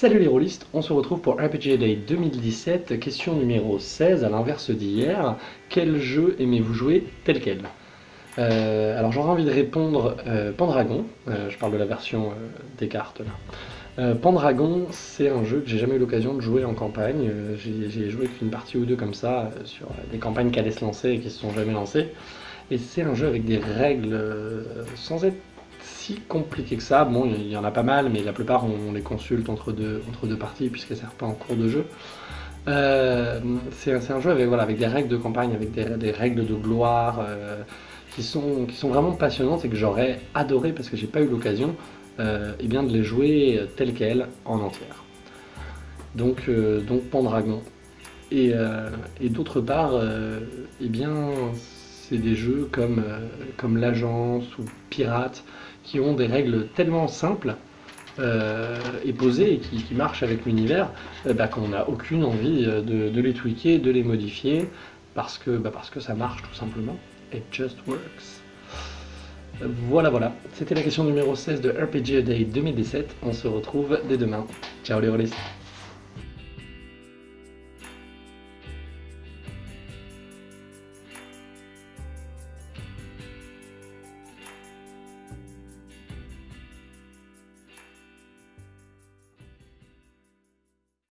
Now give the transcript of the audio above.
Salut les rôlistes, on se retrouve pour RPG Day 2017, question numéro 16, à l'inverse d'hier. Quel jeu aimez-vous jouer tel quel? Euh, Alors j'aurais envie de répondre euh, Pendragon, euh, je parle de la version des cartes là. Pendragon, c'est un jeu que j'ai jamais eu l'occasion de jouer en campagne, j'ai joué qu'une partie ou deux comme ça, sur des campagnes qui allaient se lancer et qui se sont jamais lancées. Et c'est un jeu avec des règles sans être si compliqué que ça. Bon, il y en a pas mal, mais la plupart on les consulte entre deux, entre deux parties puisqu'elles ne servent pas en cours de jeu. Euh, c'est un jeu avec, des règles de campagne, avec des, règles de gloire euh, qui, sont, vraiment passionnantes et que j'aurais adoré parce que j'ai pas eu l'occasion euh, eh bien de les jouer telles quelles en entière. Donc, donc Pendragon. Et, et d'autre part, eh bien c'est des jeux comme, comme l'Agence ou Pirate qui ont des règles tellement simples euh, et posées et qui, marchent avec l'univers euh, bah, qu'on n'a aucune envie euh, de, les tweaker, de les modifier parce que, bah, parce que ça marche tout simplement. It just works. Voilà, voilà. C'était la question numéro 16 de RPG Day 2017. On se retrouve dès demain. Ciao les rôlistes